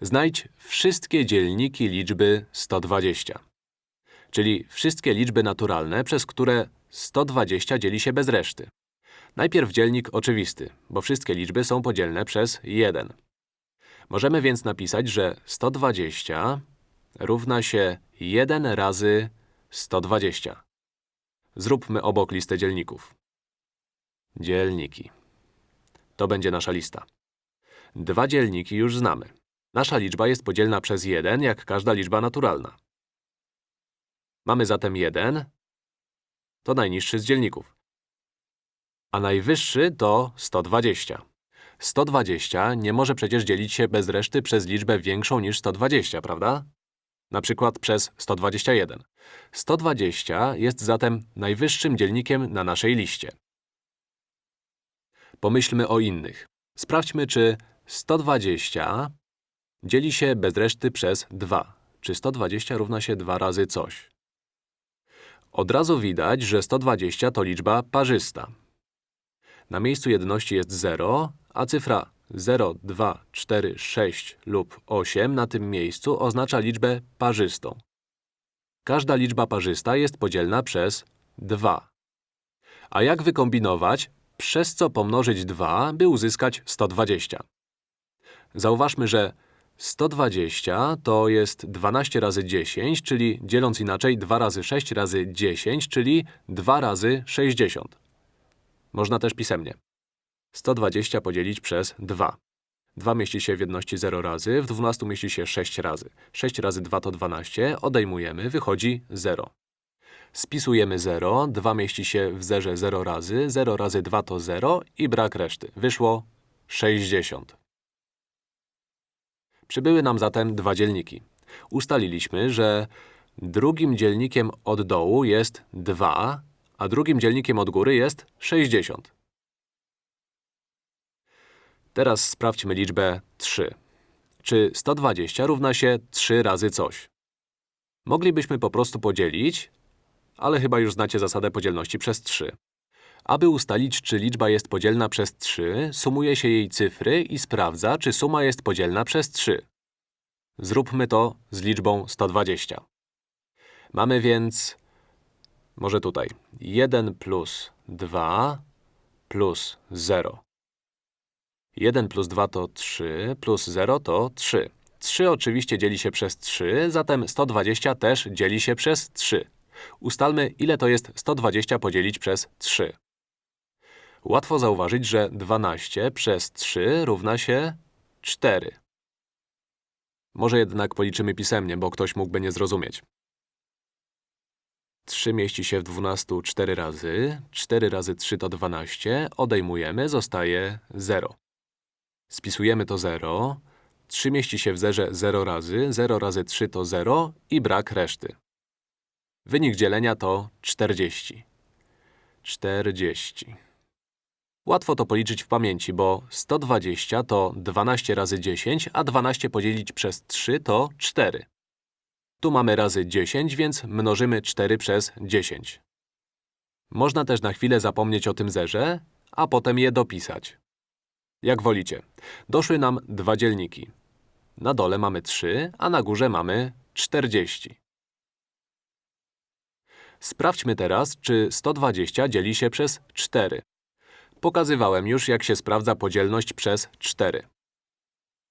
Znajdź wszystkie dzielniki liczby 120. Czyli wszystkie liczby naturalne, przez które 120 dzieli się bez reszty. Najpierw dzielnik oczywisty, bo wszystkie liczby są podzielne przez 1. Możemy więc napisać, że 120 równa się 1 razy 120. Zróbmy obok listę dzielników. Dzielniki. To będzie nasza lista. Dwa dzielniki już znamy. Nasza liczba jest podzielna przez 1, jak każda liczba naturalna. Mamy zatem 1, to najniższy z dzielników. A najwyższy to 120. 120 nie może przecież dzielić się bez reszty przez liczbę większą niż 120, prawda? Na przykład przez 121. 120 jest zatem najwyższym dzielnikiem na naszej liście. Pomyślmy o innych. Sprawdźmy, czy 120 dzieli się bez reszty przez 2. Czy 120 równa się 2 razy coś? Od razu widać, że 120 to liczba parzysta. Na miejscu jedności jest 0, a cyfra 0, 2, 4, 6 lub 8 na tym miejscu oznacza liczbę parzystą. Każda liczba parzysta jest podzielna przez 2. A jak wykombinować, przez co pomnożyć 2, by uzyskać 120? Zauważmy, że 120 to jest 12 razy 10, czyli dzieląc inaczej 2 razy 6 razy 10, czyli 2 razy 60. Można też pisemnie. 120 podzielić przez 2. 2 mieści się w jedności 0 razy, w 12 mieści się 6 razy. 6 razy 2 to 12, odejmujemy, wychodzi 0. Spisujemy 0, 2 mieści się w zerze 0 razy, 0 razy 2 to 0 i brak reszty. Wyszło 60. Przybyły nam zatem dwa dzielniki. Ustaliliśmy, że drugim dzielnikiem od dołu jest 2, a drugim dzielnikiem od góry jest 60. Teraz sprawdźmy liczbę 3. Czy 120 równa się 3 razy coś? Moglibyśmy po prostu podzielić, ale chyba już znacie zasadę podzielności przez 3. Aby ustalić, czy liczba jest podzielna przez 3, sumuje się jej cyfry i sprawdza, czy suma jest podzielna przez 3. Zróbmy to z liczbą 120. Mamy więc… może tutaj 1 plus 2 plus 0. 1 plus 2 to 3, plus 0 to 3. 3 oczywiście dzieli się przez 3, zatem 120 też dzieli się przez 3. Ustalmy, ile to jest 120 podzielić przez 3. Łatwo zauważyć, że 12 przez 3 równa się 4. Może jednak policzymy pisemnie, bo ktoś mógłby nie zrozumieć. 3 mieści się w 12 4 razy. 4 razy 3 to 12. Odejmujemy, zostaje 0. Spisujemy to 0. 3 mieści się w zerze 0 razy. 0 razy 3 to 0 i brak reszty. Wynik dzielenia to 40. 40. Łatwo to policzyć w pamięci, bo 120 to 12 razy 10, a 12 podzielić przez 3 to 4. Tu mamy razy 10, więc mnożymy 4 przez 10. Można też na chwilę zapomnieć o tym zerze, a potem je dopisać. Jak wolicie. Doszły nam dwa dzielniki. Na dole mamy 3, a na górze mamy 40. Sprawdźmy teraz, czy 120 dzieli się przez 4. Pokazywałem już, jak się sprawdza podzielność przez 4.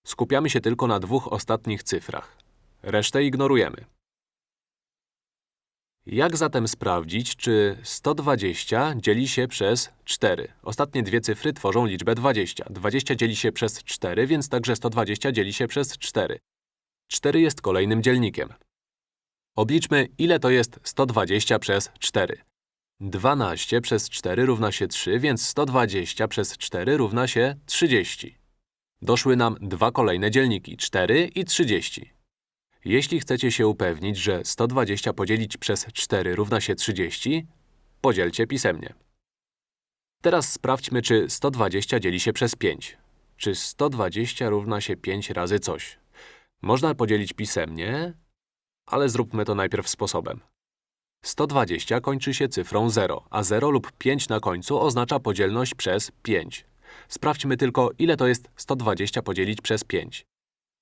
Skupiamy się tylko na dwóch ostatnich cyfrach. Resztę ignorujemy. Jak zatem sprawdzić, czy 120 dzieli się przez 4? Ostatnie dwie cyfry tworzą liczbę 20. 20 dzieli się przez 4, więc także 120 dzieli się przez 4. 4 jest kolejnym dzielnikiem. Obliczmy, ile to jest 120 przez 4. 12 przez 4 równa się 3, więc 120 przez 4 równa się 30. Doszły nam dwa kolejne dzielniki, 4 i 30. Jeśli chcecie się upewnić, że 120 podzielić przez 4 równa się 30, podzielcie pisemnie. Teraz sprawdźmy, czy 120 dzieli się przez 5. Czy 120 równa się 5 razy coś? Można podzielić pisemnie, ale zróbmy to najpierw sposobem. 120 kończy się cyfrą 0, a 0 lub 5 na końcu oznacza podzielność przez 5. Sprawdźmy tylko, ile to jest 120 podzielić przez 5.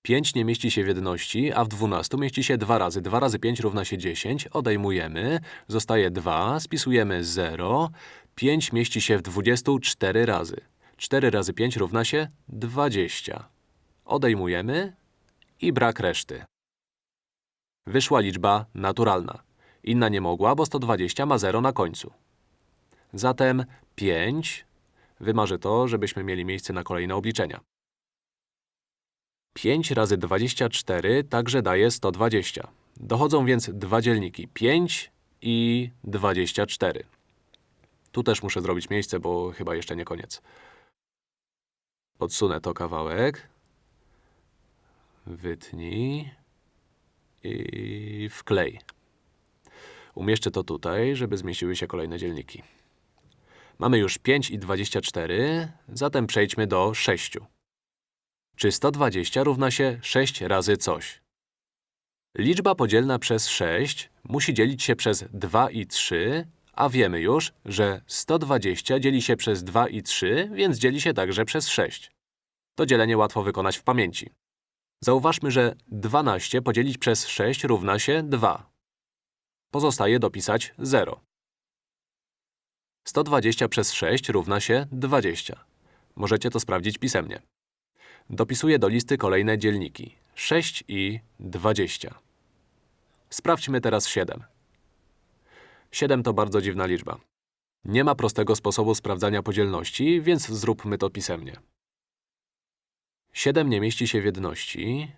5 nie mieści się w jedności, a w 12 mieści się 2 razy. 2 razy 5 równa się 10. Odejmujemy. Zostaje 2. Spisujemy 0. 5 mieści się w 24 razy. 4 razy 5 równa się 20. Odejmujemy i brak reszty. Wyszła liczba naturalna. Inna nie mogła, bo 120 ma 0 na końcu. Zatem 5 wymarzę to, żebyśmy mieli miejsce na kolejne obliczenia. 5 razy 24 także daje 120. Dochodzą więc dwa dzielniki 5 i 24. Tu też muszę zrobić miejsce, bo chyba jeszcze nie koniec. Odsunę to kawałek. Wytnij. I wklej. Umieszczę to tutaj, żeby zmieściły się kolejne dzielniki. Mamy już 5 i 24, zatem przejdźmy do 6. Czy 120 równa się 6 razy coś? Liczba podzielna przez 6 musi dzielić się przez 2 i 3, a wiemy już, że 120 dzieli się przez 2 i 3, więc dzieli się także przez 6. To dzielenie łatwo wykonać w pamięci. Zauważmy, że 12 podzielić przez 6 równa się 2. Pozostaje dopisać 0. 120 przez 6 równa się 20. Możecie to sprawdzić pisemnie. Dopisuję do listy kolejne dzielniki. 6 i 20. Sprawdźmy teraz 7. 7 to bardzo dziwna liczba. Nie ma prostego sposobu sprawdzania podzielności, więc zróbmy to pisemnie. 7 nie mieści się w jedności,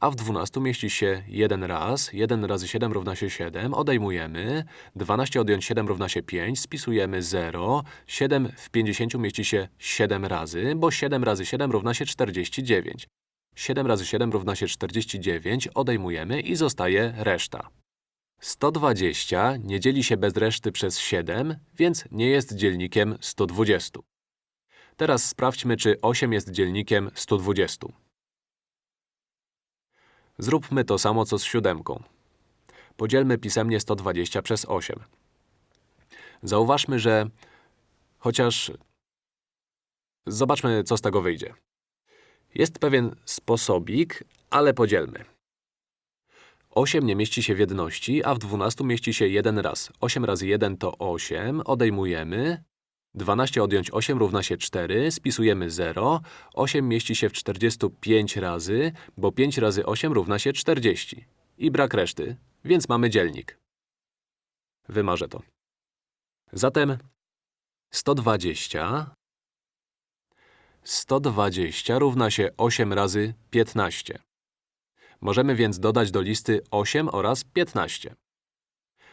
a w 12 mieści się 1 raz. 1 razy 7 równa się 7. Odejmujemy. 12 odjąć 7 równa się 5. Spisujemy 0. 7 w 50 mieści się 7 razy, bo 7 razy 7 równa się 49. 7 razy 7 równa się 49. Odejmujemy i zostaje reszta. 120 nie dzieli się bez reszty przez 7, więc nie jest dzielnikiem 120. Teraz sprawdźmy, czy 8 jest dzielnikiem 120. Zróbmy to samo, co z siódemką. Podzielmy pisemnie 120 przez 8. Zauważmy, że chociaż… Zobaczmy, co z tego wyjdzie. Jest pewien sposobik, ale podzielmy. 8 nie mieści się w jedności, a w 12 mieści się jeden raz. 8 razy 1 to 8, odejmujemy. 12 odjąć 8 równa się 4, spisujemy 0. 8 mieści się w 45 razy, bo 5 razy 8 równa się 40. I brak reszty, więc mamy dzielnik. Wymarzę to. Zatem 120 120 równa się 8 razy 15. Możemy więc dodać do listy 8 oraz 15.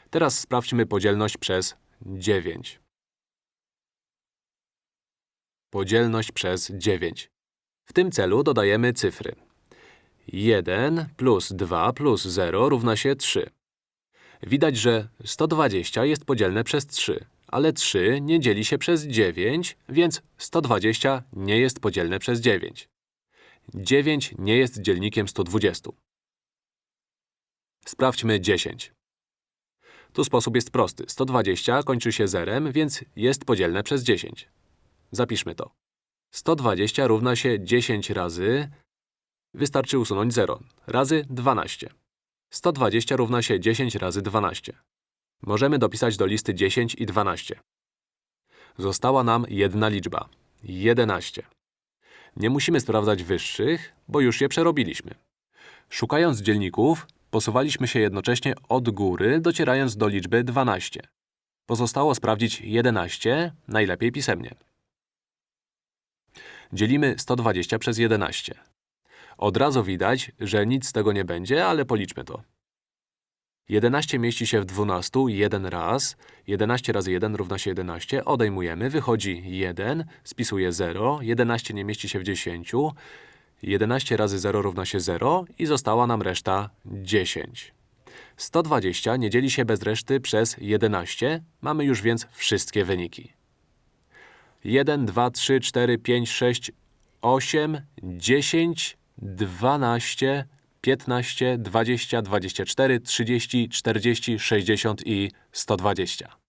Teraz sprawdźmy podzielność przez 9. Podzielność przez 9. W tym celu dodajemy cyfry. 1 plus 2 plus 0 równa się 3. Widać, że 120 jest podzielne przez 3, ale 3 nie dzieli się przez 9, więc 120 nie jest podzielne przez 9. 9 nie jest dzielnikiem 120. Sprawdźmy 10. Tu sposób jest prosty. 120 kończy się zerem, więc jest podzielne przez 10. Zapiszmy to. 120 równa się 10 razy… Wystarczy usunąć 0. Razy 12. 120 równa się 10 razy 12. Możemy dopisać do listy 10 i 12. Została nam jedna liczba. 11. Nie musimy sprawdzać wyższych, bo już je przerobiliśmy. Szukając dzielników, posuwaliśmy się jednocześnie od góry, docierając do liczby 12. Pozostało sprawdzić 11, najlepiej pisemnie. Dzielimy 120 przez 11. Od razu widać, że nic z tego nie będzie, ale policzmy to. 11 mieści się w 12 jeden raz. 11 razy 1 równa się 11. Odejmujemy, wychodzi 1, spisuje 0. 11 nie mieści się w 10. 11 razy 0 równa się 0 i została nam reszta 10. 120 nie dzieli się bez reszty przez 11. Mamy już więc wszystkie wyniki. 1, 2, 3, 4, 5, 6, 8, 10, 12, 15, 20, 24, 30, 40, 60 i 120.